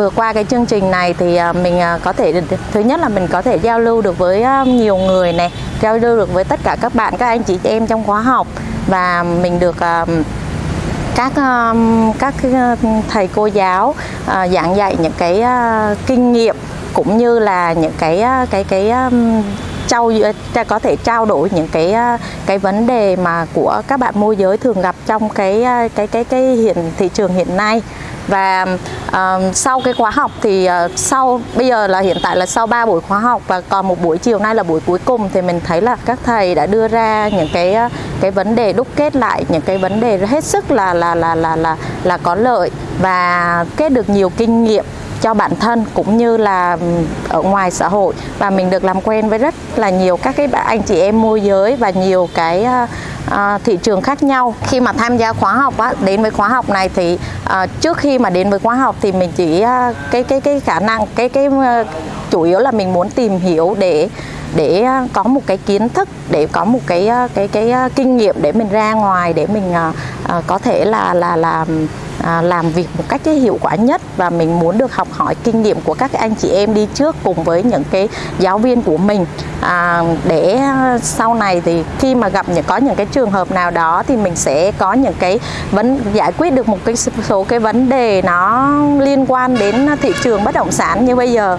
vừa qua cái chương trình này thì à, mình à, có thể thứ nhất là mình có thể giao lưu được với à, nhiều người này, giao lưu được với tất cả các bạn, các anh chị em trong khóa học. Và mình được các các thầy cô giáo giảng dạy những cái kinh nghiệm, cũng như là những cái cái cái trao có thể trao đổi những cái à, cái vấn đề mà của các bạn môi giới thường gặp trong cái à, cái cái cái hiện thị trường hiện nay. Và uh, sau cái khóa học thì uh, sau bây giờ là hiện tại là sau 3 buổi khóa học và còn một buổi chiều nay là buổi cuối cùng thì mình thấy là các thầy đã đưa ra những cái cái vấn đề đúc kết lại những cái vấn đề hết sức là là là là là là có lợi và kết được nhiều kinh nghiệm cho bản thân cũng như là ở ngoài xã hội. Và mình được làm quen với rất là nhiều các cái anh chị em môi giới và nhiều cái uh, thị trường khác nhau. Khi mà tham gia khóa học á, đến với khóa học này thì uh, trước khi mà đến với khóa học thì mình chỉ uh, cái cái cái khả năng cái cái uh, chủ yếu là mình muốn tìm hiểu để để à, có một cái kiến thức để có một cái à, cái cái, à, kinh nghiệm để mình ra ngoài để mình có thể là là làm làm việc một cách hiệu quả nhất. Và mình muốn được học hỏi kinh nghiệm của các anh chị em đi trước cùng với những cái giáo viên của mình. À, để sau này thì khi mà gặp những có những cái trường hợp nào đó thì mình sẽ có những cái vấn giải quyết được một cái số cái vấn đề nó liên quan đến thị trường bất động sản như bây giờ.